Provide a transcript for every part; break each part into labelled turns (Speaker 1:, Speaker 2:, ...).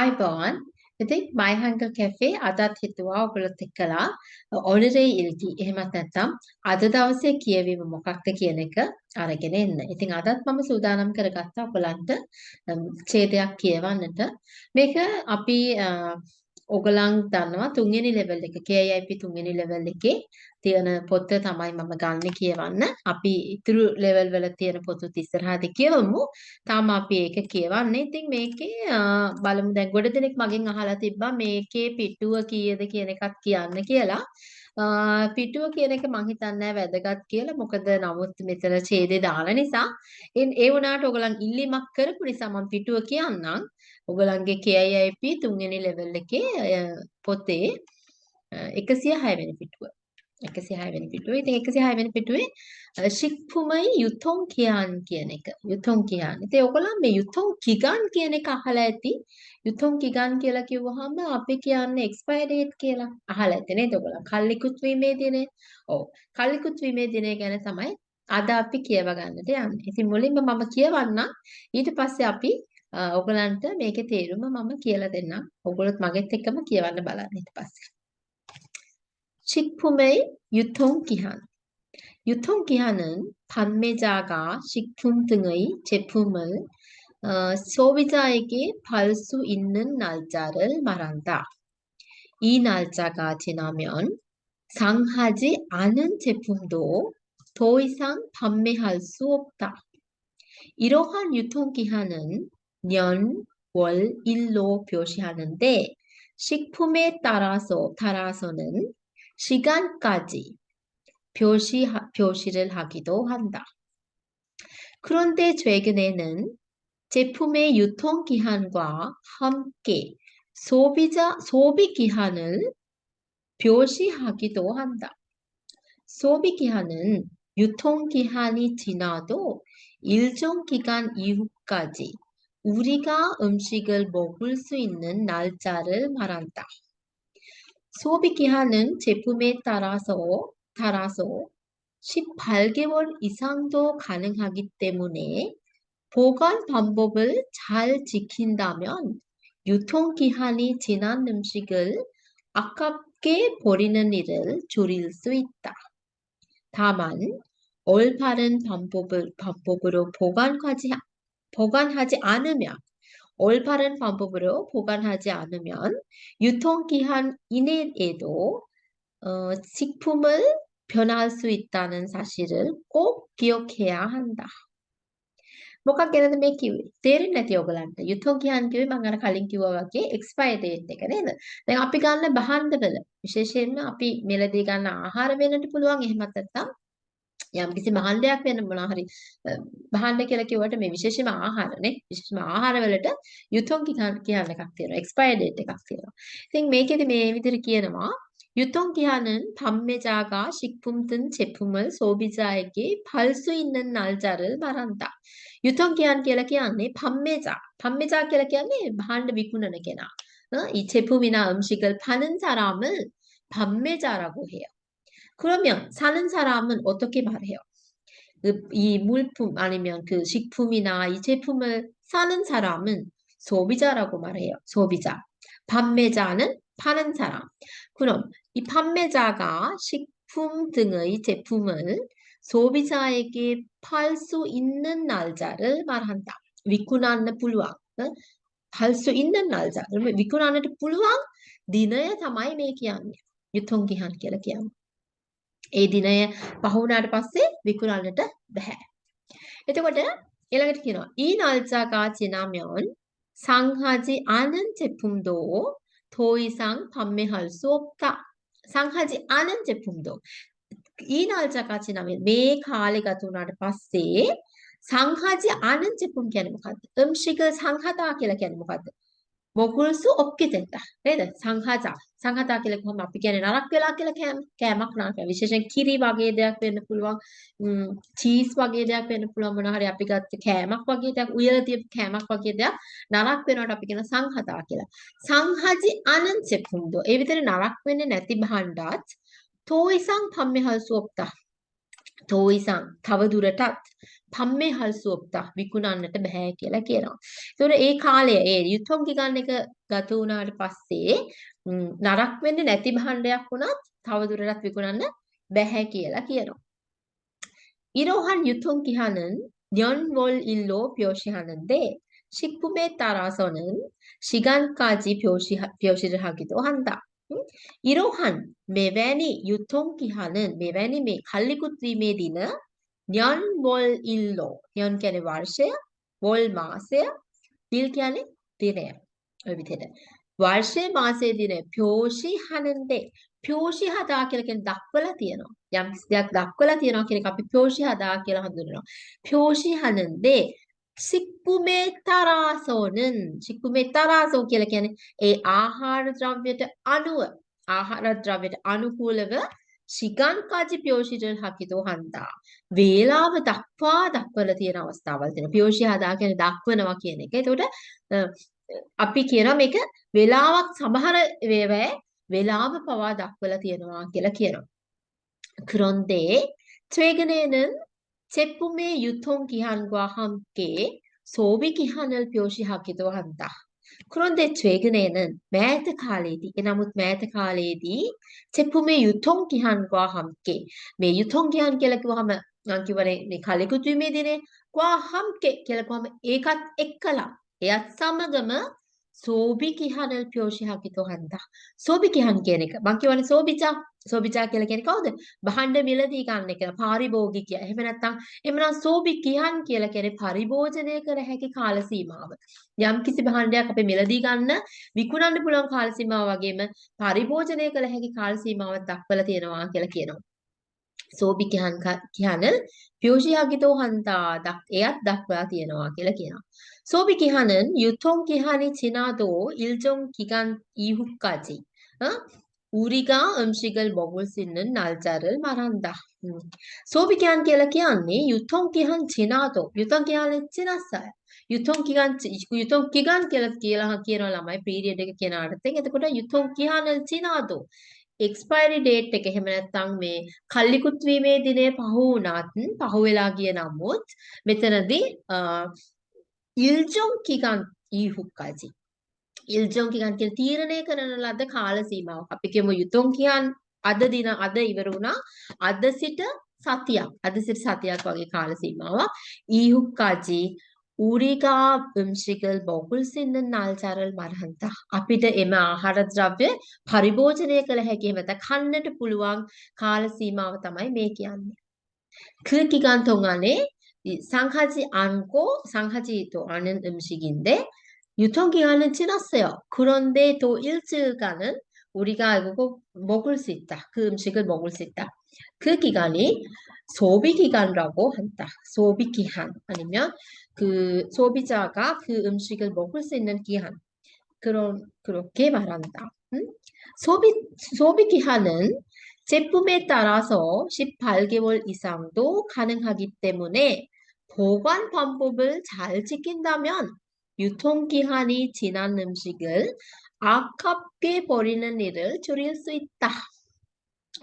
Speaker 1: අයිබෝන් ඉතින් My Hunger Cafe අදත් හිතුවා ඔයගොල්ලොත් එක්කලා honorability එහෙමත් නැත්නම් අද දවසේ කියවීම මොකක්ද කියන එක අරගෙන එන්න. ඉතින් අදත් මම සූදානම් කරගත්තා ඔයගලන්ට ඡේදයක් කියවන්නට. මේක අපි ඔගලන් දන්නවා තුන්වෙනි ලෙවල් එක KIP තුන්වෙනි ලෙවල් එකේ තියෙන පොත තමයි මම ගන්න කියවන්න. අපි ඉතුරු ලෙවල් වල තියෙන පොතුත් ඉස්සරහදී කියවමු. තාම අපි ඒක කියවන්නේ. ඉතින් මේකේ බලමු දැන් ගොඩ දෙනෙක් මගෙන් අහලා තිබ්බා මේකේ පිටුව කීයද කියන එකත් කියන්න කියලා. පිටුව කියන එක මං හිතන්නේ වැදගත් කියලා. මොකද නමුත් මෙතන ඡේදේ දාන නිසා ඒ වුණාට ඔයගලන් ඉල්ලීමක් කරපු නිසා මම පිටුව කියන්නම්. ඔයගලන්ගේ KIIP තුන්වෙනි ලෙවල් එකේ පොතේ 106 වෙනි පිටුව. 106 වෙනි පිටුවේ. ඉතින් 106 වෙනි පිටුවේ ශික්පුමයි යුතොන් කියාන් කියන එක. යුතොන් කියාන්. ඉතින් ඔයගොල්ලෝ මේ යුතොන් කිගන් කියන එක අහලා ඇති. යුතොන් කිගන් කියලා කිව්වහම අපි කියන්නේ එක්ස්පයර් ඩේට් කියලා. අහලා ඇති නේද ඔයගොල්ලෝ? කල්ලිකුත් වීමේ දිනේ. ඔව්. කල්ලිකුත් වීමේ දිනේ ගැන තමයි අද අපි කියව ගන්නට යන්නේ. ඉතින් මුලින්ම මම කියවන්නම්. ඊට පස්සේ අපි ඔයගලන්ට මේකේ තේරුම මම කියලා දෙන්නම්. ඔයගොල්ලොත් මගෙත් එක්කම කියවන්න බලන්න ඊට පස්සේ. 식품의 유통기한 유통기한은 판매자가 식품 등의 제품을 어, 소비자에게 팔 수 있는 날짜를 말한다. 이 날짜가 지나면 상하지 않은 제품도 더 이상 판매할 수 없다. 이러한 유통기한은 년, 월, 일로 표시하는데 식품에 따라서 따라서는 시간까지 표시, 표시를 하기도 한다. 그런데 최근에는 제품의 유통기한과 함께 소비자, 소비기한을 표시하기도 한다. 소비기한은 유통기한이 지나도 일정 기간 이후까지 우리가 음식을 먹을 수 있는 날짜를 말한다. 소비 기한은 제품에 따라서 따라서 18개월 이상도 가능하기 때문에 보관 방법을 잘 지킨다면 유통기한이 지난 음식을 아깝게 버리는 일을 줄일 수 있다. 다만 올바른 방법을, 방법으로 보관하지, 보관하지 않으면 올바른 방법으로 보관하지 않으면 유통기한 이내에도 어, 식품을 변할 수 있다는 사실을 꼭 기억해야 한다. මොකක් ගැනද මේ කිව්වේ? තේරෙන්නේ නැති ඔයගලන්ට. යුතෝගියන් කිව්වේ මම අර කලින් කිව්වා වගේ එක්ස්පයර් ඩේට් එක නේද? දැන් අපි ගන්න භාණ්ඩවල විශේෂයෙන්ම අපි මෙලදී ගන්න ආහාර වෙන්නට පුළුවන් එහෙමත් නැත්නම් යම් කිසි මහල්ලයක් වෙන මොනවා හරි මහල්ල කියලා කිව්වට මේ විශේෂයෙන්ම ආහාරනේ විශේෂයෙන්ම ආහාර වලට යුතුම් කියන එකක් තියෙනවා එක්ස්පයර් ඩේට් එකක් තියෙනවා. ඉතින් මේකෙදි මේ විදිහට කියනවා යුතුම් කියනන් පම්මෙජාගා ශික්පුම්තන් චෙපුමල් සෝබිජායගේ පල්සු ඉන්නන් නල්ජරල් බරන්තා. යුතුම් කියන් කියලා කියන්නේ පම්මෙජා. පම්මෙජා කියලා කියන්නේ භාණ්ඩ විකුණන කෙනා. ඉ චෙපුමිනා අම්ශිකල් පනන් සරාමල් පම්මෙජා රගුහය. 그러면 사는 사람은 어떻게 말해요? 그 이 물품 아니면 그 식품이나 이 제품을 사는 사람은 소비자라고 말해요. 소비자. 판매자는 파는 사람. 그럼 이 판매자가 식품 등의 제품을 소비자에게 팔 수 있는 날짜를 말한다. 위쿠나는 불왕. 팔수 있는 날짜. 그러면 위쿠나는 불왕 니네 담아이 매기함이야. 유통기한 이렇게 하면. ඒ දිනය පහ වුණාට පස්සේ විකුණන්නට බෑ. එතකොට ඊළඟට කියනවා ඊ නල්සාකාචි නාමයන් සංහාජි ආනන් චෙපුම්දෝ තෝයිසං පම්මෙහල් සෝප්තා සංහාජි ආනන් චෙපුම්දෝ ඊ නල්සාකාචි නාමය මේ කාලේ ගත වුණාට පස්සේ සංහාජි ආනන් චෙපුම් කියන්නේ මොකද්ද? ම්ශික සංහතා කියලා කියන්නේ මොකද්ද? මොකුල්සු ඔක්කිතෙත්ත නේද? සංහජා. සංහතා කියලා කොහොම අපි කියන්නේ? නරක් වෙලා කියලා කෑම කෑමක් නරක විශේෂයෙන් කිරි වගේ දෙයක් වෙන්න පුළුවන්. චීස් වගේ දෙයක් වෙන්න පුළුවන් මොනවා හරි අපි ගත්ත කෑමක් වගේ දෙයක් උයලා තියපු කෑමක් වගේ දෙයක් නරක් වෙනවට අපි කියන සංහතා කියලා. සංහජි අනන්සෙකුන්දෝ ඒ විතර නරක් වෙන්නේ නැති භාණ්ඩات තෝයිසං පම්මහල්සුප්තා තෝයිසං තව දුරටත් පම්මේහල් සුවප්තා විකුණන්නට බෑ කියලා කියනවා. ඒතොර ඒ කාලය ඒ යුද්ධම් ගිගන් එක ගත වුණාට පස්සේ නරක් වෙන්නේ නැති භාණ්ඩයක් වුණත් තව දුරටත් විකුණන්න බෑ කියලා කියනවා. ඉරෝහන් යුතුම් කිහනන් ඥොන් වොල් ඉල්ලෝ ප්‍යෝෂිහනන්දේ ශික්පුමේ තරාසොනන් ශිගන්කාජි ප්‍යෝෂිරහගිතෝ හන්දා 표시하는데 식품에 따라서는 시간까지 표시, 표시를 하기도 한다. 이러한 메베니 유통기한은 메베니 메 갈리구트림에 디는 년월일로 년 කියන්නේ වර්ෂය වොල් මාසය දිල් කියන්නේ දිනය ඔය විදිහට වර්ෂය මාසයේ දින 표시하는데 표시하다 කියලා කියන්නේ දක්වලා තියෙනවා. යම් කිසි දෙයක් දක්වලා තියෙනවා කියන එක අපි 표시하다 කියලා හඳුන්වනවා. 표시하는데 식품에 따라서는 식품에 따라서 කියලා කියන්නේ ඒ ආහාර ද්‍රව්‍යයට අනුව ආහාර ද්‍රව්‍යයට අනුකූලව 시간까지 표시를 하기도 한다. වේලාව දක්වා දක්වලා තියෙන අවස්ථාවල් තියෙනවා. 표시하다 කියන්නේ දක්වනවා කියන එක. ඒතකොට අපි කියනවා මේක වෙලාවක් සමහර වේවැ වෙලාව පවා දක්වලා තියෙනවා කියලා කියනවා. 그런데 최근에는 제품의 유통 기한과 함께 소비 기한을 표시하기도 한다. 그런데 최근에는 매트 칼레디, 에나무 매트 칼레디 제품의 유통 기한과 함께 매 유통 기한 කියලා කිව්වහම මම කියවනේ මේ කලෙකුතුීමේ දිනේ 과 함께 කියලා කිව්වම ඒකත් එක්කලා එයත් සමගම සෝබිකිහනල් පියෝෂිහකිතෝ හන්දා. සෝබිකිහන් කියන එක. මං කියවනේ සෝබිචා. සෝබිචා කියලා කියන්නේ කවුද? භාණ්ඩ මිලදී ගන්න එක පාරිභෝගිකය එහෙම නැත්නම් එමනම් සෝබිකිහන් කියලා කියන්නේ පරිභෝජනය කර හැකි කාල සීමාව. යම් කිසි භාණ්ඩයක් අපේ මිලදී ගන්න විකුණන්න පුළුවන් කාල සීමාව වගේම පරිභෝජනය කළ හැකි කාල සීමාවක් දක්වලා තියෙනවා කියලා කියනවා. සෝබි කියහන් කියහන පියෝෂියාගිතෝ හන්තා එයත් දක්වලා තියෙනවා කියලා කියනවා. 소비 기한은 유통 기한이 지나도 일정 기간 이후까지 어? 우리가 음식을 먹을 수 있는 날짜를 말한다. 음. 소비 기한 කියලා කියන්නේ 유통 기한 지나도 유통 기한이 지났어요. 유통 기간 유통 기간 කියලා කියලා කියන ළමයි පීරියඩ් එක කියන අර්ථයෙන් එතකොට 유통 기한을 지나도 එක්ස්පයරි ඩේට් එක එහෙම නැත්නම් මේ කල්ලිකුත් වීමේ දිනය පහු වුණත් පහු වෙලා ගිය නමුත් මෙතනදී 일정 기간 이후까지 일정 기간 කියලා තීරණය කරන ලද කාල සීමාවක්. අපි කියමු යුතුම් කියන් අද දින අද ඉවර වුණා. අද සිට සතියක්. අද සිට සතියක් වගේ කාල සීමාවක්. 이후까지 우리가 음식을 먹을 수 있는 날짜를 말한다. අපිට එම ආහාර ද්‍රව්‍ය පරිභෝජනය කළ හැකි එහෙම කන්නට පුළුවන් කාල සීමාව තමයි මේ කියන්නේ. 그 기간 동안에 상하지 않고 상하지도 않은 음식인데 유통기한은 지났어요. 그런데 또 일주일간은 우리가 이거 먹을 수 있다. 그 음식을 먹을 수 있다. 그 기간이 소비기간이라고 한다. 소비기한 아니면 그 소비자가 그 음식을 먹을 수 있는 기한 그런 그렇게 말한다. 음? 소비 소비기한은 제품에 따라서 18개월 이상도 가능하기 때문에 보관 방법을 잘 지킨다면 유통기한이 지난 음식을 아깝게 버리는 일을 줄일 수 있다.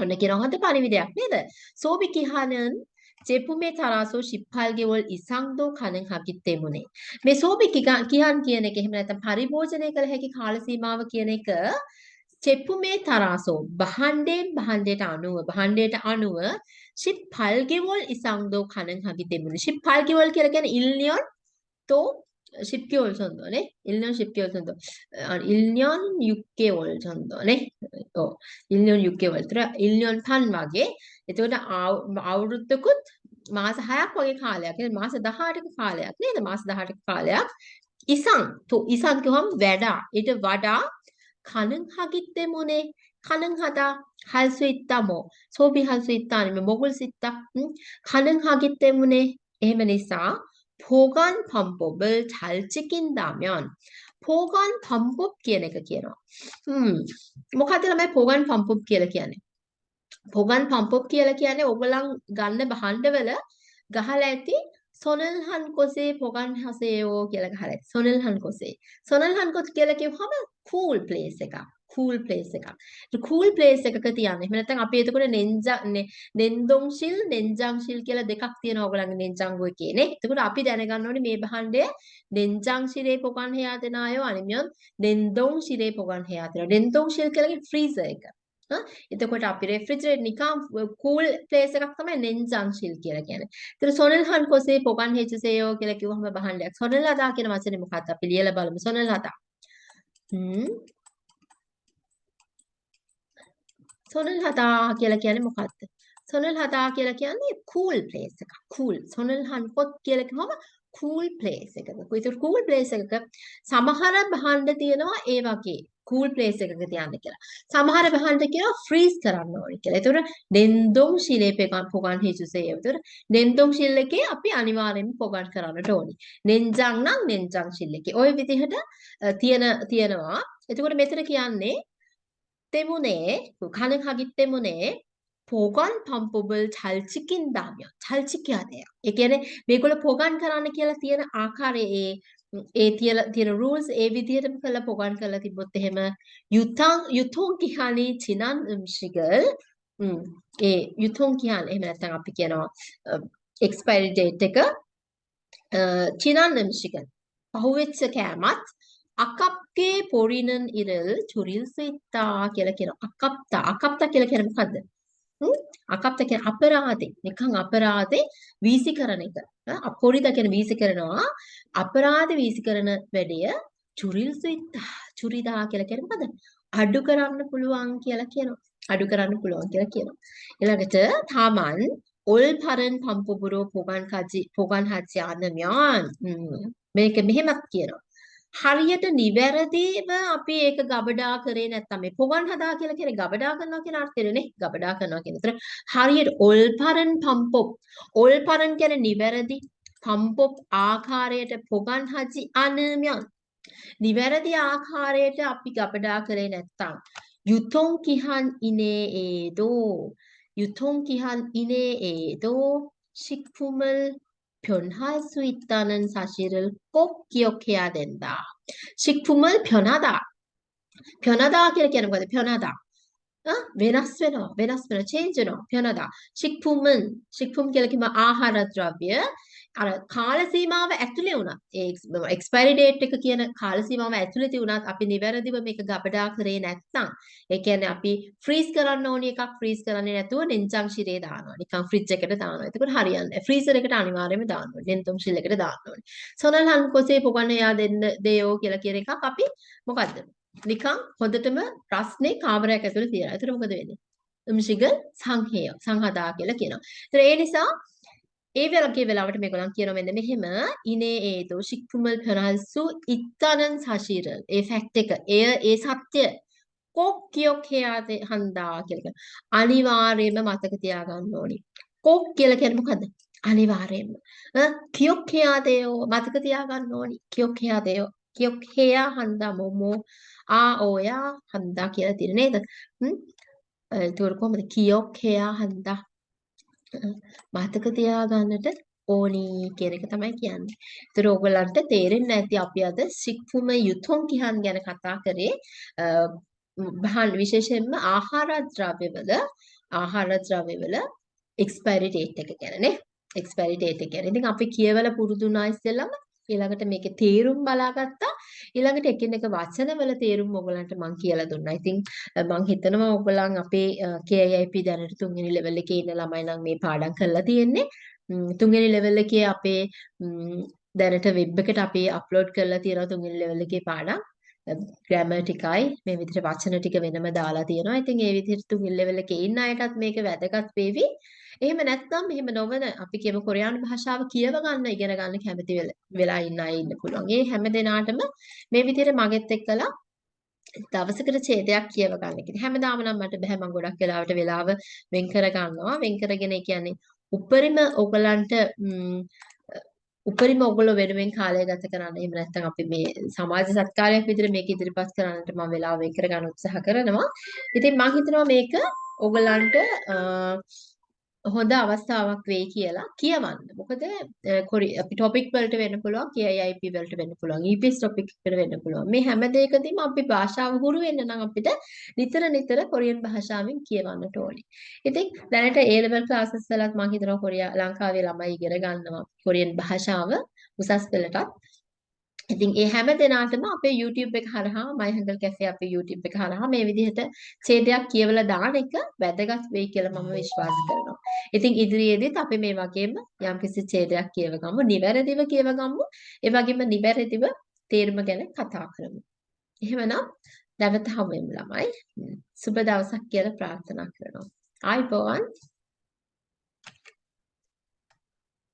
Speaker 1: 오늘 기록한테 발음이 되었습니다. 소비기한은 제품에 따라서 18개월 이상도 가능하기 때문에 매 소비 기간 기한 기에내게 힘냈던 발이 보전액을 해기 가을시 마음 기에내게 චෙප්පුමේ තරාසෝ. බහන්ඩයෙන් බහන්ඩයට අනුව බහන්ඩයට අනුව ශිප් පල්ගෙවොල් ඉසංදෝ කණන් හකි තිබුණු ශිප් පල්ගෙවොල් කියලගෙන ඉල්නියොන් තෝ ශිප්කිවොල් සොන්දෝනේ ඉල්නියොන් ශිප්කිවොල් සොන්දෝ. ඉල්නියොන් යුක්කේවොල් සොන්දෝනේ ඕ ඉල්නියොන් යුක්කේවොල් තර ඉල්නියොන් පන් වගේ. එතකොට අවුරුද්දකුත් මාස 6ක් වගේ කාලයක් නේද මාස 18ක කාලයක් නේද? මාස 18ක කාලයක්. ඉසං. තෝ ඉසං කියවම් වැඩා. ඊට වඩා 가능하기 때문에 가능하다, 할 수 있다, 뭐 소비할 수 있다 아니면 먹을 수 있다, 응? 가능하기 때문에 에메니사 보관 방법을 잘 지킨다면 보관 방법 කියන එක කියනවා. හ්ම් මොකක්ද ළමයි 보관 방법 කියලා කියන්නේ? 보관 방법 කියලා කියන්නේ ඔයගලන් ගන්න භාණ්ඩවල ගහලා ඇති සොනල්හන් කොසේ 보관하세요 කියලා ගහලා ඇති. සොනල්හන් කොසේ. සොනල්හන් කොස් කියලා කිව්වම cool place එකක්. cool place එකක්. cool place එකක තියන්න. එහෙම නැත්නම් අපි එතකොට නෙන්ජා නෙන්දොන්ෂිල් නෙන්ජාන්ෂිල් කියලා දෙකක් තියෙනවා ඔයගොල්ලන්ගේ නෙන්ජාංගෝ එකේනේ. එතකොට අපි දැනගන්න ඕනේ මේ භාණ්ඩය නෙන්ජාන්ෂිලේ පොකන් හයා දෙන අය අනිමියොන් නෙන්දොන්ෂිලේ පොකන් හයා දෙනවා. නෙන්දොන්ෂිල් කියලාගේ ෆ්‍රීසර් එක. එතකොට අපි රෙෆ්‍රිජරේට් නිකම් කූල් ප්ලේස් එකක් තමයි නෙන්ජන්ෂිල් කියලා කියන්නේ. ඒතර සොනල්හන් කොසේ පොකන් හෙච්සේයෝ කියලා කිව්වම බහන්නයක්. සොනල්හදා කියන වචනේ මොකක්ද? අපි ලියලා බලමු. සොනල්හදා. හ්ම් සොනල් හදා කියලා කියන්නේ මොකක්ද? සොනල් හදා කියලා කියන්නේ cool place එකක්. cool. සොනල් හන්කොත් කියලා කිව්වම cool place එකක. ඒතර cool place එකක සමහර භාණ්ඩ තියෙනවා ඒ වගේ කූල් ප්ලේස් එකක තියන්න කියලා. සමහර වහන්ට කියනවා ෆ්‍රීස් කරන්න ඕනේ කියලා. ඒතකොට නෙන්දොම් ශිලේ පෙකන් පොගන් හේසුසේ. ඒතකොට නෙන්දොම් ශිල්ලකේ අපි අනිවාර්යෙන්ම පොගන් කරන්නට ඕනේ. නෙන්ජං නම් නෙන්ජං ශිල්ලකේ. ওই විදිහට තියෙන තියෙනවා. එතකොට මෙතන කියන්නේ තෙමුනේ කන කගිත් තෙමුනේ 보관 방법을 잘 지킨다면 잘 지켜야 돼요. ඒ කියන්නේ මේගොල්ලෝ 보관 කරන්න කියලා තියෙන ආකාරයේ ඒ තියෙන තියෙන rules ඒ විදිහටම කරලා 보관 කරලා තිබ්බොත් එහෙම 유통 유통 기한이 지난 음식을 음, ඒ 유통 기한 එහෙම නැත්නම් අපි කියනවා expiry date එක 지난 음식은 පහුවෙච්ච කෑමත් අකප්ගේ පොරිනන් ඉරල් චුරිල් 수 있다 කියලා කියනවා. අකප්තා. අකප්තා කියලා කියන්නේ මොකද්ද? අකප්තා කියන්නේ අපරාධේ. නිකන් අපරාධේ වීසි කරන එක. අපොරිද කියන වීසි කරනවා. අපරාධ වීසි කරන වැඩය චුරිල් 수 있다. චුරිදා කියලා කියන්නේ මොකද? අඩු කරන්න පුළුවන් කියලා කියනවා. අඩු කරන්න පුළුවන් කියලා කියනවා. ඊළඟට තාමන් 올바른 방법으로 보관하지 보관하지 않으면 මේක මෙහෙමත් කියනවා. හරියට නිවැරදිව අපි ඒක ගබඩා කරේ නැත්නම් මේ පොවන් හදා කියලා කියන්නේ ගබඩා කරනවා කියන අර්ථයනේ ගබඩා කරනවා කියන උතර හරියට ඔල්පරන් පම්පොප්. ඔල්පරන් කියන්නේ නිවැරදි පම්පොප් ආකාරයට පොගන් හදි අනමයන්. නිවැරදි ආකාරයට අපි ගබඩා කරේ නැත්නම් යුතොන් කිහන් ඉනේ ඒදෝ. යුතොන් කිහන් ඉනේ ඒදෝ. ශික්පුමල් 변할 수 있다는 사실을 꼭 기억해야 된다. 식품을 변하다. 변하다 이렇게 하는 거죠. 변하다. 어? 베나스베너, 베나스베너, 체인지너, 변하다. 식품은, 식품 이렇게 아하라 드라비에, අර කාල සීමාව ඇතුලේ වුණා. ඒ එක්ස්පයරි ඩේට් එක කියන කාල සීමාව ඇතුලේදී වුණත් අපි නිවැරදිව මේක ගබඩා කරේ නැත්නම් ඒ කියන්නේ අපි ෆ්‍රීස් කරන්න ඕනි එකක් ෆ්‍රීස් කරන්නේ නැතුව නෙන්ජම් ශිරේ දානවා. නිකන් ෆ්‍රිජ් එකට දානවා. එතකොට හරියන්නේ. ෆ්‍රීසර් එකට අනිවාර්යයෙන්ම දාන්න ඕනේ. නෙන්ජම් ශිල් එකට දාන්න ඕනේ. සොනල් හන්කොසේ පොගන්න යා දෙන්න දෙයෝ කියලා කියන එකක් අපි මොකද්ද? නිකන් හොඳටම රස්නේ කාමරයක් ඇතුලේ තියලා. එතකොට මොකද වෙන්නේ? උම්ශිග සංහේය සංහදා කියලා කියනවා. ඒතර ඒ නිසා ඒ වගේ වෙලාවට මේගොල්ලන් කියනවා මෙන්න මෙහෙම. ඉනේ ඒතෝ ශික්පුමල් ප්‍රහන්සු ඉත්තනන් සශීරල්. ඒ ෆැක්ට් එක. එය ඒ සත්‍ය කොක්කියක් හයාතේ හන්දා කියලා කියන අනිවාර්යයෙන්ම මතක තියාගන්න ඕනි. කොක් කියලා කියන්නේ මොකද්ද? අනිවාර්යයෙන්ම. කියක් හයාතේෝ මතක තියාගන්න ඕනි. කියක් හයාතේෝ කියක් හයා හන්දා මොමෝ ආ ඕයා හන්දා කියලා තියෙන නේද? හ්ම්? ඒතකොට කොහොමද? කියක් හයා හන්දා. මතක තියාගන්නට ඕනි කියන එක තමයි කියන්නේ. ඒතර ඕගලන්ට තේරෙන්නේ නැති අපි අද සික්ෆුම යුතුම් කිහන් ගැන කතා කරේ බහන් විශේෂයෙන්ම ආහාර ද්‍රව්‍යවල ආහාර ද්‍රව්‍යවල එක්ස්පයරි ඩේට් එක ගැන නේ. එක්ස්පයරි ඩේට් එක ගැන. ඉතින් අපි කියවල පුරුදු වුණා ඉස්සෙල්ලම ඊළඟට මේකේ තේරුම් බලාගත්තා. ඊළඟට එකිනෙක වචනවල තේරුම් ඔයගලන්ට මම කියලා දුන්නා. ඉතින් මම හිතනවා ඔයගලන් අපේ KIP දැනට තුන්වෙනි ලෙවල් එකේ ඉන්න ළමයි නම් මේ පාඩම් කරලා තියෙන්නේ. තුන්වෙනි ලෙවල් එකේ අපේ දැනට වෙබ් එකට අපි අප්ලෝඩ් කරලා තියෙනවා තුන්වෙනි ලෙවල් එකේ පාඩම්. ග්‍රැමර් ටිකයි මේ විදිහට වචන ටික වෙනම දාලා තියෙනවා. ඉතින් ඒ විදිහට තුන්වෙනි ලෙවල් එකේ ඉන්න අයටත් මේක වැදගත් වේවි. එහෙම නැත්නම් එහෙම නොවන අපි කියමු කොරියානු භාෂාව කියව ගන්න ඉගෙන ගන්න කැමති වෙලා ඉන්න අය ඉන්න පුළුවන්. ඒ හැම දිනාටම මේ විදිහට මගෙත් එක්කලා දවසකට ඡේදයක් කියව ගන්න. ඉතින් හැමදාම නම් මට බෑ මම ගොඩක් වෙලාවට වෙලාව වෙන් කර ගන්නවා. වෙන් කරගෙන කියන්නේ උපරිම ඔයගලන්ට උපරිම ඔයගොල්ලෝ වෙනුවෙන් කාලය ගත කරන්න. එහෙම නැත්නම් අපි මේ සමාජ සත්කාරයක් විදිහට මේක ඉදිරිපත් කරන්නට මම වෙලාව වෙන් කර ගන්න උත්සාහ කරනවා. ඉතින් මම හිතනවා මේක ඔයගලන්ට හොඳ අවස්ථාවක් වෙයි කියලා කියවන්න. මොකද කොරි අපි ටොපික් වලට වෙන්න පුළුවන්, KIIP වලට වෙන්න පුළුවන්, EPS ටොපික් එකට වෙන්න පුළුවන්. මේ හැම දෙයකදීම අපි භාෂාව හුරු වෙන්න නම් අපිට නිතර නිතර කොරියන් භාෂාවෙන් කියවන්නට ඕනේ. ඉතින් දැනට A level classes වලත් මම හිතනවා කොරියා ලංකාවේ ළමයි ඉගෙන ගන්නවා කොරියන් භාෂාව උසස් පෙළටත්. ඉතින් ඒ හැම දිනාටම අපේ YouTube එක හරහා My Hangul Cafe අපේ YouTube එක හරහා මේ විදිහට ඡේදයක් කියවලා දාන එක වැදගත් වෙයි කියලා මම විශ්වාස කරනවා. ඉතින් ඉදිරියේදීත් අපි මේ වගේම යම්කිසි ඡේදයක් කියව ගමු, නිවැරදිව කියව ගමු. ඒ වගේම නිවැරදිව තේරුම ගැන කතා කරමු. එහෙමනම් නැවත හමු වෙමු ළමයි. සුබ දවසක් කියලා ප්‍රාර්ථනා කරනවා. ආයිබෝවන්